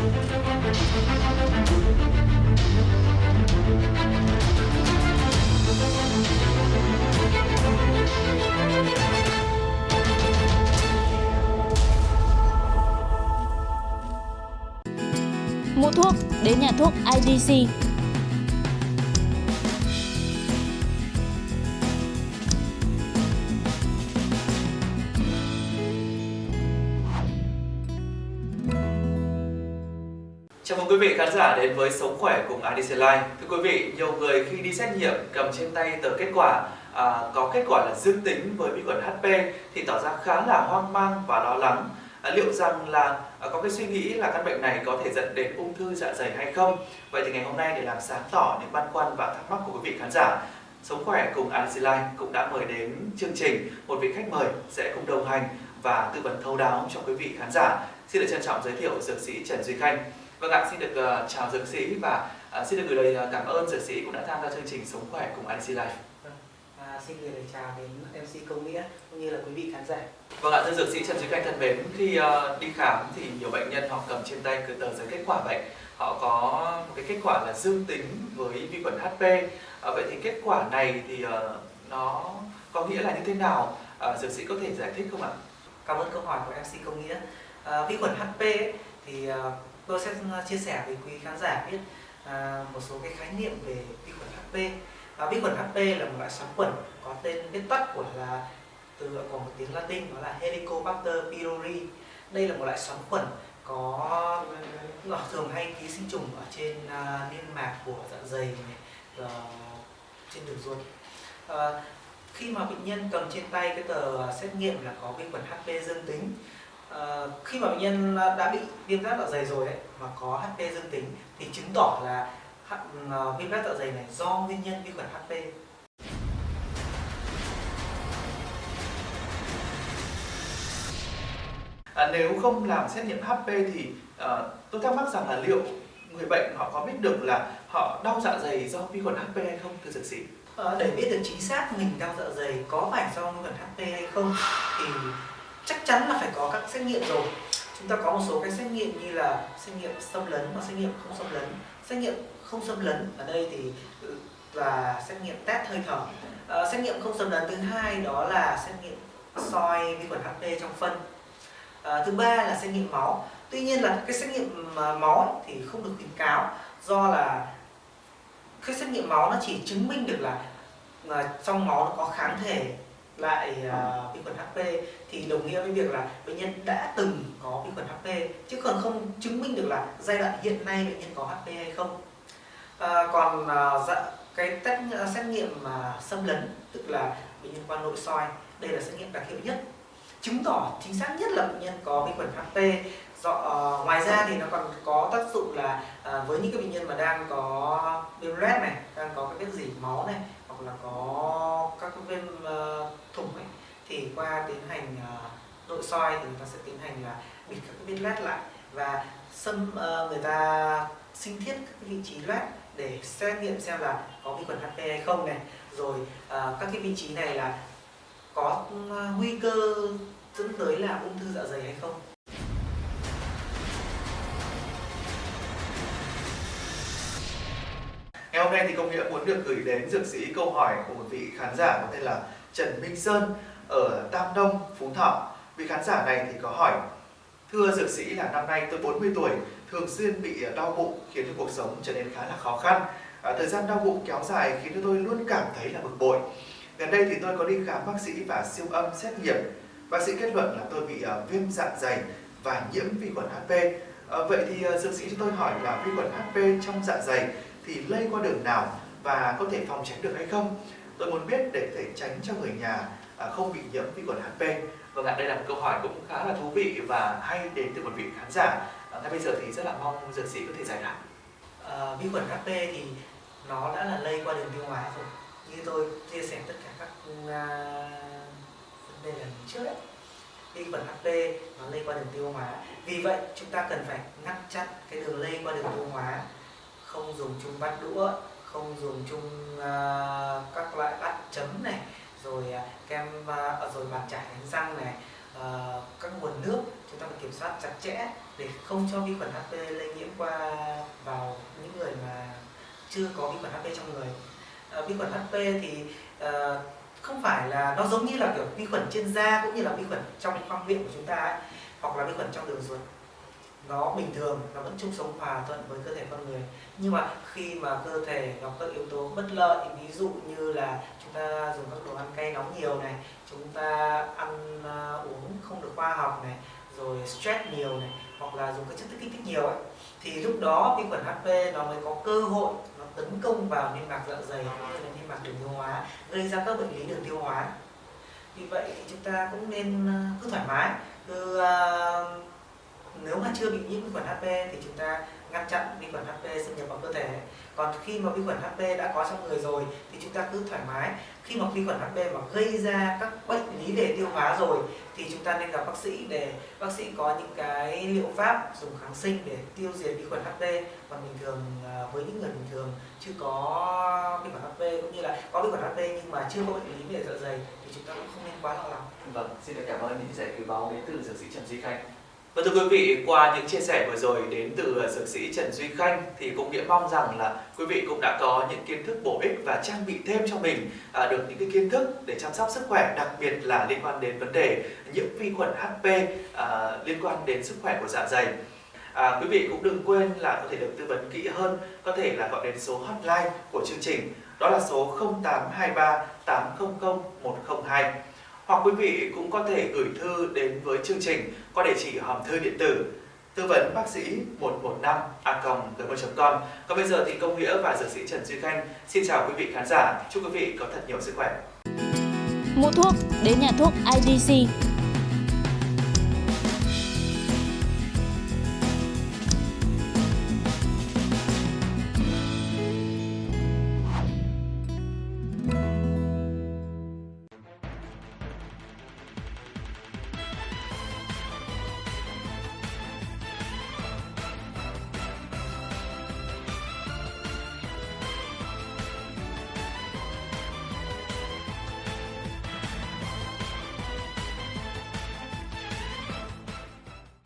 Mua thuốc đến nhà thuốc IDC Chào mừng quý vị khán giả đến với Sống Khỏe cùng IDC Life. Thưa quý vị, nhiều người khi đi xét nghiệm cầm trên tay tờ kết quả à, có kết quả là dương tính với vi khuẩn HP thì tỏ ra khá là hoang mang và lo lắng. À, liệu rằng là à, có cái suy nghĩ là căn bệnh này có thể dẫn đến ung thư dạ dày hay không? Vậy thì ngày hôm nay để làm sáng tỏ những băn khoăn và thắc mắc của quý vị khán giả, Sống Khỏe cùng IDC Life cũng đã mời đến chương trình một vị khách mời sẽ cùng đồng hành và tư vấn thấu đáo cho quý vị khán giả. Xin được trân trọng giới thiệu dược sĩ Trần Duy Khanh. Vâng ạ, xin được uh, chào dược sĩ và uh, xin được gửi lời cảm ơn dược sĩ cũng đã tham gia chương trình Sống Khỏe cùng IDC Life. Vâng, à, xin gửi lời chào đến MC Công Nghĩa cũng như là quý vị khán giả. Vâng ạ, thưa dược sĩ Trần Duy Khanh thân mến, khi uh, đi khám thì nhiều bệnh nhân họ cầm trên tay cái tờ giấy kết quả bệnh, họ có một cái kết quả là dương tính với vi khuẩn HP. Uh, vậy thì kết quả này thì uh, nó có nghĩa là như thế nào? Uh, dược sĩ có thể giải thích không ạ? Cảm ơn câu hỏi của MC Công Nghĩa. À, vi khuẩn HP ấy, thì uh, tôi sẽ ờ, chia sẻ với quý khán giả biết à, một số cái khái niệm về vi khuẩn HP. và vi khuẩn HP là một loại sóng khuẩn có tên viết tắt của là từ của một tiếng Latin đó là Helicobacter pylori. Đây là một loại sóng khuẩn có nó thường hay ký sinh trùng ở trên uh, niêm mạc của dạ dày này, uh, trên đường ruột. Uh, khi mà bệnh nhân cầm trên tay cái tờ xét nghiệm là có vi khuẩn HP dương tính À, khi mà bệnh nhân đã bị viêm giáp dạ dày rồi ấy, mà có HP dương tính thì chứng tỏ là uh, viêm giáp dạ dày này do nguyên nhân vi khuẩn HP. À, nếu không làm xét nghiệm HP thì uh, tôi thắc mắc rằng là liệu người bệnh họ có biết được là họ đau dạ dày do vi khuẩn HP hay không thưa dược sĩ? À, để biết được chính xác mình đau dạ dày có phải do vi khuẩn HP hay không thì chắc chắn là phải có các xét nghiệm rồi. Chúng ta có một số cái xét nghiệm như là xét nghiệm xâm lấn và xét nghiệm không xâm lấn. Xét nghiệm không xâm lấn ở đây thì ừ, là xét nghiệm test hơi thở. À, xét nghiệm không xâm lấn thứ hai đó là xét nghiệm soi vi khuẩn HP trong phân. À, thứ ba là xét nghiệm máu. Tuy nhiên là cái xét nghiệm ờ, máu thì không được khuyến cáo do là cái xét nghiệm máu nó chỉ chứng minh được là, là trong máu nó có kháng thể lại uh, vi khuẩn HP thì đồng nghĩa với việc là bệnh nhân đã từng có vi khuẩn HP chứ còn không chứng minh được là giai đoạn hiện nay bệnh nhân có HP hay không. À, còn uh, dạ, cái test uh, xét nghiệm mà uh, xâm lấn tức là bệnh nhân qua nội soi đây là xét nghiệm đặc hiệu nhất chứng tỏ chính xác nhất là bệnh nhân có vi khuẩn HP do uh, ngoài ra thì nó còn có tác dụng là uh, với những cái bệnh nhân mà đang có viêm loét này đang có cái vết dỉ máu này hoặc là có các viêm ờ, thủng ấy, thì qua tiến hành ờ, nội soi thì người ta sẽ tiến hành là bịt các cái vết loét lại và xâm ờ, người ta sinh thiết các vị trí loét để xét nghiệm xem là có vi khuẩn HP hay không này. Rồi các cái vị trí này là có ừ, nguy cơ dẫn tới là ung thư dạ dày hay không. Ngày hôm nay thì công nghĩa muốn được gửi đến dược sĩ câu hỏi của một vị khán giả có tên là Trần Minh Sơn ở Tam Đông, Phú Thọ. Vị khán giả này thì có hỏi Thưa dược sĩ là năm nay tôi 40 tuổi, thường xuyên bị ờ, đau bụng khiến cho cuộc sống trở nên khá là khó khăn. À, thời gian đau bụng kéo dài khiến cho tôi luôn cảm thấy là bực bội. Gần đây thì tôi có đi khám bác sĩ và siêu âm xét nghiệm. Bác sĩ kết luận là tôi bị uh, viêm dạ dày và nhiễm vi khuẩn HP. À, vậy thì uh, dược sĩ cho tôi hỏi là vi khuẩn HP trong dạ dày thì lây qua đường nào và có thể phòng tránh được hay không? Tôi muốn biết để thể tránh cho người nhà à, không bị nhiễm vi khuẩn HP. Vâng ạ, đây là một câu hỏi cũng khá là thú vị và hay đến từ một vị khán giả. À, ngay bây giờ thì rất là mong dược sĩ có thể giải đáp. À, vi khuẩn HP thì nó đã là lây qua đường tiêu hóa rồi. Như tôi chia sẻ tất cả các uh, vấn đề lần trước ấy. Vi khuẩn HP nó lây qua đường tiêu hóa. Vì vậy chúng ta cần phải ngăn chặn cái đường lây qua đường tiêu hóa không dùng chung bát đũa không dùng chung uh, các loại bát chấm này rồi uh, kem uh, rồi bàn chải đánh răng này uh, các nguồn nước chúng ta phải kiểm soát chặt chẽ để không cho vi khuẩn HP lây nhiễm qua vào những người mà chưa có vi khuẩn HP trong người. Uh, vi khuẩn HP thì uh, không phải là nó giống như là kiểu vi khuẩn trên da cũng như là vi khuẩn trong khoang miệng của chúng ta ấy, hoặc là vi khuẩn trong đường ruột nó bình thường nó vẫn chung sống hòa thuận với cơ thể con người. Nhưng mà khi mà cơ thể gặp các yếu tố bất lợi ví dụ như là chúng ta dùng các đồ ăn cay nóng nhiều này chúng ta ăn uh, uống không được khoa học này rồi stress nhiều này hoặc là dùng các chất kích thích nhiều ấy thì lúc đó vi khuẩn HP nó mới có cơ hội nó tấn công vào niêm mạc dạ dày cũng như là niêm mạc đường tiêu hóa gây ra các bệnh lý đường tiêu hóa. Vì vậy thì chúng ta cũng nên à, cứ thoải mái cứ uh, nếu mà chưa bị nhiễm vi khuẩn HP thì chúng ta ngăn chặn vi khuẩn HP xâm nhập vào cơ thể còn khi mà vi khuẩn HP đã có trong người rồi thì chúng ta cứ thoải mái khi mà vi khuẩn HP mà gây ra các bệnh lý về tiêu hóa rồi thì chúng ta nên gặp bác sĩ để bác sĩ có những cái liệu pháp dùng kháng sinh để tiêu diệt vi khuẩn HP còn bình thường à, với những người bình thường chưa có vi khuẩn HP cũng như là có vi khuẩn HP nhưng mà chưa có bệnh lý về dạ dày thì chúng ta cũng không nên quá lo lắng. Vâng, xin được cảm ơn những giải cứu báo đến từ dược sĩ Trần Duy Khanh và thưa quý vị, qua những chia sẻ vừa rồi đến từ dược sĩ Trần Duy Khanh thì cũng nghĩa mong rằng là quý vị cũng đã có những kiến thức bổ ích và trang bị thêm cho mình à, được những cái kiến thức để chăm sóc sức khỏe, đặc biệt là liên quan đến vấn đề nhiễm vi khuẩn HP à, liên quan đến sức khỏe của dạ dày. À, quý vị cũng đừng quên là có thể được tư vấn kỹ hơn, có thể là gọi đến số hotline của chương trình, đó là số 0823 800 102 hoặc quý vị cũng có thể gửi thư đến với chương trình qua địa chỉ hòm thư điện tử tư vấn bác sĩ 115 a gmail.com còn bây giờ thì công nghĩa và dược sĩ trần duy khanh xin chào quý vị khán giả. Chúc quý vị có thật nhiều sức khỏe. Mua thuốc, đến nhà thuốc idc